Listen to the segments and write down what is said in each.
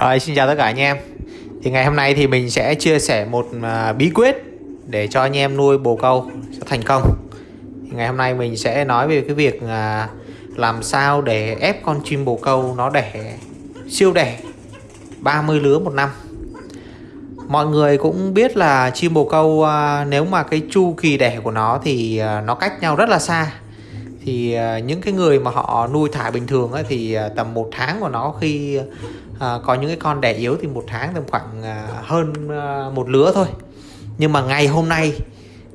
Rồi xin chào tất cả anh em. Thì ngày hôm nay thì mình sẽ chia sẻ một à, bí quyết Để cho anh em nuôi bồ câu cho thành công. Thì Ngày hôm nay mình sẽ nói về cái việc à, Làm sao để ép con chim bồ câu nó đẻ siêu đẻ 30 lứa một năm. Mọi người cũng biết là chim bồ câu à, nếu mà cái chu kỳ đẻ của nó thì nó cách nhau rất là xa. Thì những cái người mà họ nuôi thả bình thường ấy, thì tầm một tháng của nó khi à, có những cái con đẻ yếu thì một tháng tầm khoảng à, hơn à, một lứa thôi. Nhưng mà ngày hôm nay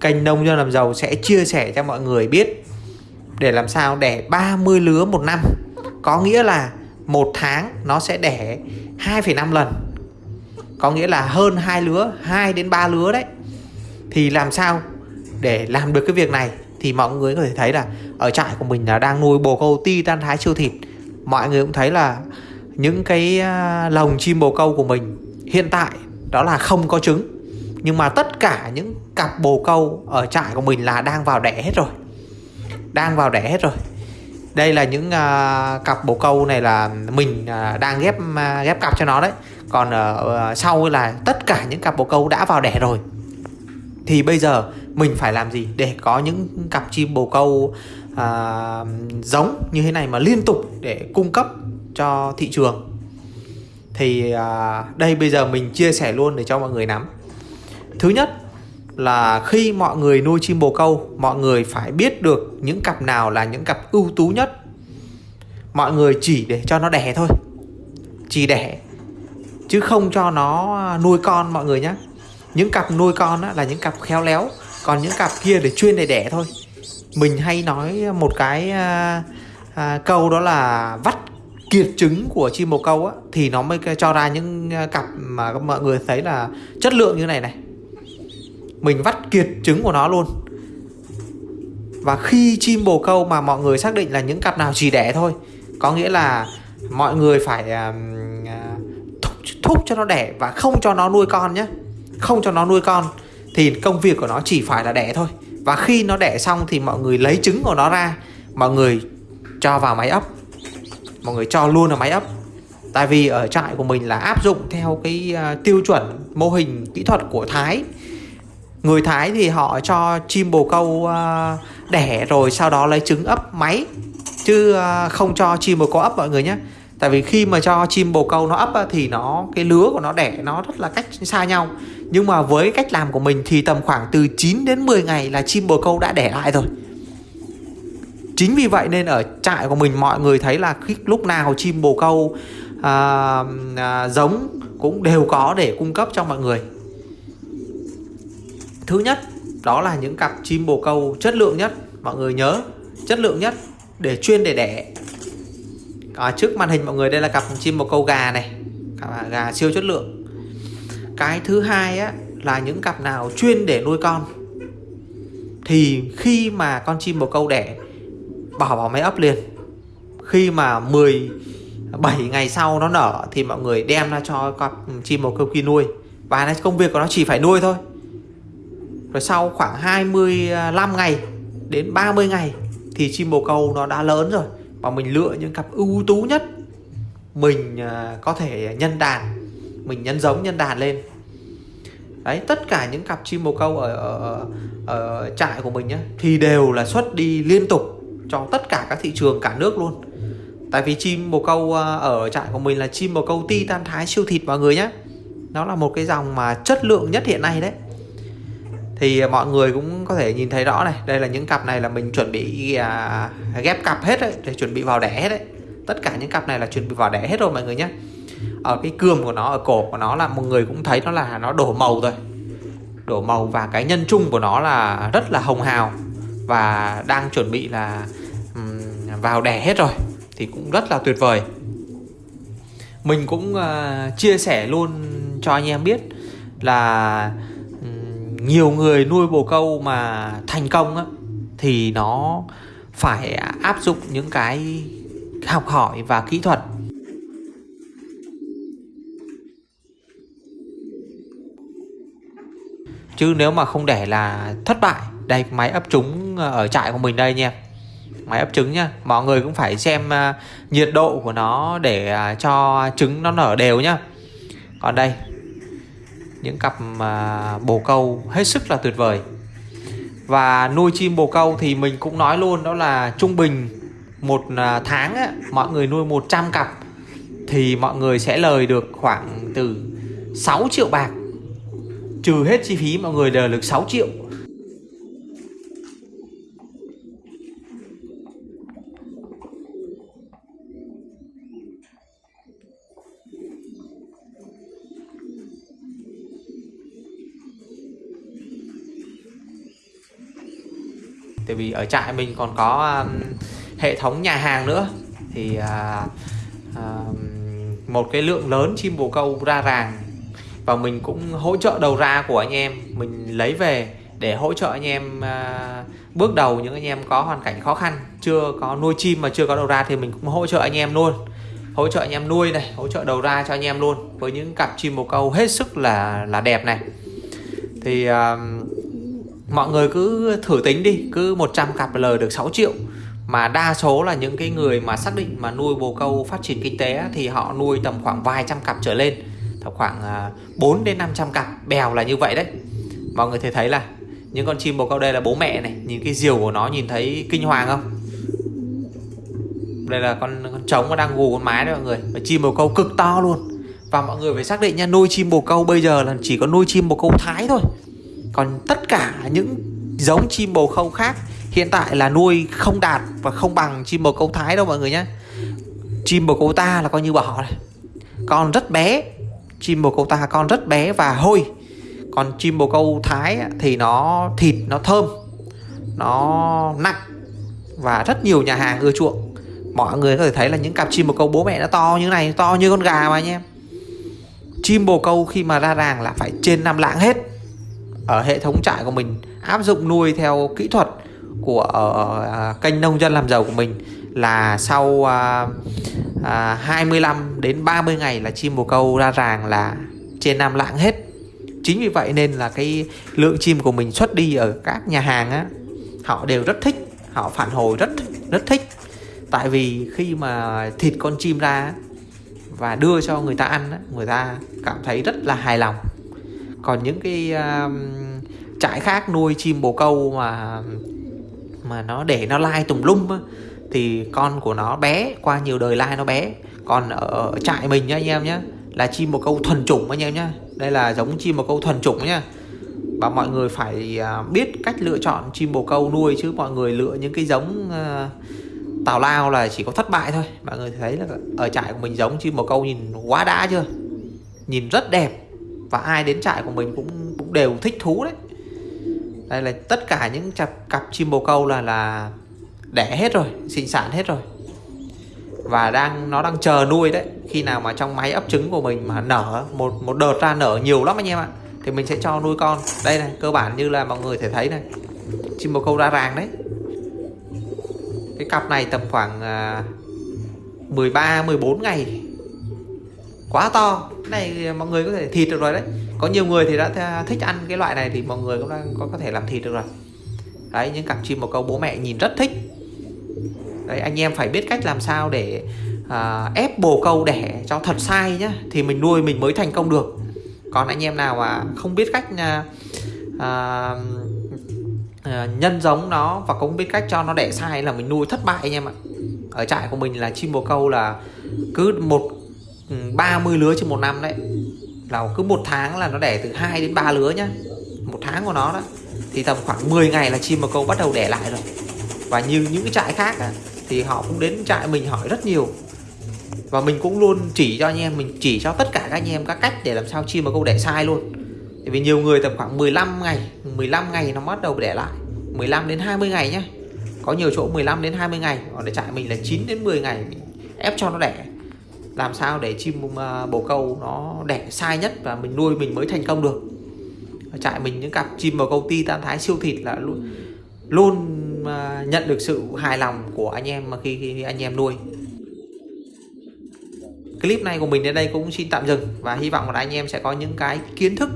kênh nông dân làm giàu sẽ chia sẻ cho mọi người biết để làm sao đẻ 30 lứa một năm. Có nghĩa là một tháng nó sẽ đẻ 2,5 lần. Có nghĩa là hơn hai lứa 2 đến 3 lứa đấy. Thì làm sao để làm được cái việc này? Thì mọi người có thể thấy là ở trại của mình là đang nuôi bồ câu ti tan thái siêu thịt. Mọi người cũng thấy là những cái à, lồng chim bồ câu của mình hiện tại đó là không có trứng nhưng mà tất cả những cặp bồ câu ở trại của mình là đang vào đẻ hết rồi đang vào đẻ hết rồi. Đây là những uh, cặp bồ câu này là mình uh, đang ghép uh, ghép cặp cho nó đấy. Còn uh, sau là tất cả những cặp bồ câu đã vào đẻ rồi. Thì bây giờ mình phải làm gì để có những cặp chim bồ câu uh, giống như thế này mà liên tục để cung cấp cho thị trường. Thì à, đây bây giờ mình chia sẻ luôn để cho mọi người nắm. Thứ nhất là khi mọi người nuôi chim bồ câu mọi người phải biết được những cặp nào là những cặp ưu tú nhất. Mọi người chỉ để cho nó đẻ thôi. Chỉ đẻ chứ không cho nó nuôi con mọi người nhé những cặp nuôi con á, là những cặp khéo léo còn những cặp kia để chuyên để đẻ thôi. Mình hay nói một cái à, à, câu đó là vắt kiệt trứng của chim bồ câu á thì nó mới cho ra những à, cặp mà mọi người thấy là chất lượng như này này. Mình vắt kiệt trứng của nó luôn. Và khi chim bồ câu mà mọi người xác định là những cặp nào chỉ đẻ thôi có nghĩa là mọi người phải uh, thúc, thúc cho nó đẻ và không cho nó nuôi con nhé không cho nó nuôi con thì công việc của nó chỉ phải là đẻ thôi. Và khi nó đẻ xong thì mọi người lấy trứng của nó ra mọi người cho vào máy ấp mọi người cho luôn là máy ấp. Tại vì ở trại của mình là áp dụng theo cái à, tiêu chuẩn mô hình kỹ thuật của Thái. Người Thái thì họ cho chim bồ câu à, đẻ rồi sau đó lấy trứng ấp máy. Chứ à, không cho chim bồ câu ấp mọi người nhé. Tại vì khi mà cho chim bồ câu nó ấp thì nó, cái lứa của nó đẻ nó rất là cách xa nhau. Nhưng mà với cách làm của mình thì tầm khoảng từ 9 đến 10 ngày là chim bồ câu đã đẻ lại rồi chính vì vậy nên ở trại của mình mọi người thấy là khi lúc nào chim bồ câu à, à, giống cũng đều có để cung cấp cho mọi người. Thứ nhất đó là những cặp chim bồ câu chất lượng nhất mọi người nhớ chất lượng nhất để chuyên để đẻ. À, trước màn hình mọi người đây là cặp chim bồ câu gà này cặp gà siêu chất lượng. Cái thứ hai á là những cặp nào chuyên để nuôi con. Thì khi mà con chim bồ câu đẻ bỏ vào máy ấp liền. Khi mà 17 ngày sau nó nở thì mọi người đem ra cho cặp chim bồ câu kia nuôi. Và công việc của nó chỉ phải nuôi thôi. Rồi sau khoảng 25 ngày đến 30 ngày thì chim bồ câu nó đã lớn rồi. Và mình lựa những cặp ưu tú nhất. Mình à, có thể nhân đàn. Mình nhân giống nhân đàn lên. Đấy tất cả những cặp chim bồ câu ở, ở, ở trại của mình nhé thì đều là xuất đi liên tục cho tất cả các thị trường cả nước luôn. Tại vì chim bồ câu à, ở trại của mình là chim bồ câu ti tan thái siêu thịt mọi người nhé nó là một cái dòng mà chất lượng nhất hiện nay đấy. Thì à, mọi người cũng có thể nhìn thấy rõ này đây là những cặp này là mình chuẩn bị à, ghép cặp hết đấy để chuẩn bị vào đẻ hết đấy. Tất cả những cặp này là chuẩn bị vào đẻ hết rồi mọi người nhé ở cái cườm của nó ở cổ của nó là mọi người cũng thấy nó là nó đổ màu rồi. Đổ màu và cái nhân chung của nó là rất là hồng hào và đang chuẩn bị là vào đẻ hết rồi thì cũng rất là tuyệt vời. Mình cũng uh, chia sẻ luôn cho anh em biết là um, nhiều người nuôi bồ câu mà thành công á, thì nó phải áp dụng những cái học hỏi và kỹ thuật. Chứ nếu mà không để là thất bại. Đây máy ấp trúng ở trại của mình đây nha máy ấp trứng nhá. Mọi người cũng phải xem uh, nhiệt độ của nó để uh, cho trứng nó nở đều nhá. Còn đây những cặp uh, bồ câu hết sức là tuyệt vời. Và nuôi chim bồ câu thì mình cũng nói luôn đó là trung bình một tháng á, mọi người nuôi 100 cặp thì mọi người sẽ lời được khoảng từ 6 triệu bạc. Trừ hết chi phí mọi người đều được 6 triệu. Tại vì ở trại mình còn có um, hệ thống nhà hàng nữa. Thì uh, uh, một cái lượng lớn chim bồ câu ra ràng. Và mình cũng hỗ trợ đầu ra của anh em. Mình lấy về để hỗ trợ anh em uh, bước đầu những anh em có hoàn cảnh khó khăn chưa có nuôi chim mà chưa có đầu ra thì mình cũng hỗ trợ anh em luôn. Hỗ trợ anh em nuôi này hỗ trợ đầu ra cho anh em luôn. Với những cặp chim bồ câu hết sức là là đẹp này. Thì uh, mọi người cứ thử tính đi, cứ 100 cặp lời được 6 triệu. Mà đa số là những cái người mà xác định mà nuôi bồ câu phát triển kinh tế thì họ nuôi tầm khoảng vài trăm cặp trở lên. Tầm khoảng à, 4 đến 500 cặp, bèo là như vậy đấy. Mọi người thể thấy là những con chim bồ câu đây là bố mẹ này, nhìn cái diều của nó nhìn thấy kinh hoàng không? Đây là con con trống nó đang gù con mái đấy mọi người. Và chim bồ câu cực to luôn. Và mọi người phải xác định nha, nuôi chim bồ câu bây giờ là chỉ có nuôi chim bồ câu thái thôi còn tất cả những giống chim bồ câu khác, hiện tại là nuôi không đạt và không bằng chim bồ câu thái đâu mọi người nhé. Chim bồ câu ta là coi như bỏ này con rất bé, chim bồ câu ta con rất bé và hôi. Còn chim bồ câu thái thì nó thịt, nó thơm, nó nặng và rất nhiều nhà hàng ưa chuộng. Mọi người có thể thấy là những cặp chim bồ câu bố mẹ nó to như này, to như con gà mà anh em. Chim bồ câu khi mà ra ràng là phải trên năm lạng hết ở hệ thống trại của mình áp dụng nuôi theo kỹ thuật của ờ, ờ, à, uh, kênh nông dân làm giàu của mình là sau uh, uh, 25 đến 30 ngày là chim bồ câu ra ràng là trên năm lạng hết. Chính vì vậy nên là cái lượng chim của mình xuất đi ở các nhà hàng á họ đều rất thích họ phản hồi rất rất thích. Tại vì khi mà thịt con chim ra và đưa cho người ta ăn người ta cảm thấy rất là hài lòng còn những cái uh, trại khác nuôi chim bồ câu mà mà nó để nó lai tùm lum á, thì con của nó bé qua nhiều đời lai nó bé. Còn ở trại mình nhá anh em nhá là chim bồ câu thuần chủng anh em nhá. Đây là giống chim bồ câu thuần chủng nhá. Và mọi người phải à, biết cách lựa chọn chim bồ câu nuôi chứ mọi người lựa những cái giống uh, tào lao là chỉ có thất bại thôi. Mọi người thấy là ở trại của mình giống chim bồ câu nhìn quá đã chưa? Nhìn rất đẹp và ai đến trại của mình cũng cũng đều thích thú đấy. Đây là tất cả những cặp cặp chim bồ câu là là đẻ hết rồi, sinh sản hết rồi. Và đang, nó đang chờ nuôi đấy. Khi nào mà trong máy ấp trứng của mình mà nở, một một đợt ra nở nhiều lắm anh em ạ, thì mình sẽ cho nuôi con. Đây này, cơ bản như là mọi người thể thấy này. Chim bồ câu ra ràng đấy. Cái cặp này tầm khoảng à, 13 14 ngày quá to. Cái này mọi người có thể thịt được rồi đấy. Có nhiều người thì đã thích ăn cái loại này thì mọi người cũng đang có có thể làm thịt được rồi. Đấy những cặp chim bồ câu bố mẹ nhìn rất thích. Đấy anh em phải biết cách làm sao để uh, ép bồ câu đẻ cho thật sai nhá thì mình nuôi mình mới thành công được. Còn anh em nào mà không biết cách uh, uh, nhân giống nó và cũng biết cách cho nó đẻ sai là mình nuôi thất bại anh em ạ. Ở trại của mình là chim bồ câu là cứ một Ừ, 30 lứa trên một năm đấy. Là cứ một tháng là nó đẻ từ 2 đến 3 lứa nhá. Một tháng của nó đó. Thì tầm khoảng 10 ngày là chim bồ câu bắt đầu đẻ lại rồi. Và như những cái trại khác á, thì họ cũng đến trại mình hỏi rất nhiều. Và mình cũng luôn chỉ cho anh em mình chỉ cho tất cả các anh em các cách để làm sao chim bồ câu đẻ sai luôn. Tại vì nhiều người tầm khoảng 15 ngày 15 ngày nó bắt đầu đẻ lại. 15 đến 20 ngày nhá. Có nhiều chỗ 15 đến 20 ngày. Còn để trại mình là 9 đến 10 ngày ép cho nó đẻ làm sao để chim à, bồ câu nó đẻ sai nhất và mình nuôi mình mới thành công được. Ở trại mình những cặp chim bồ câu ti tam thái siêu thịt là luôn luôn à, nhận được sự hài lòng của anh em mà khi, khi anh em nuôi. Clip này của mình đến đây cũng xin tạm dừng và hy vọng là anh em sẽ có những cái kiến thức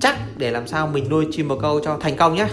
chắc để làm sao mình nuôi chim bồ câu cho thành công nhé.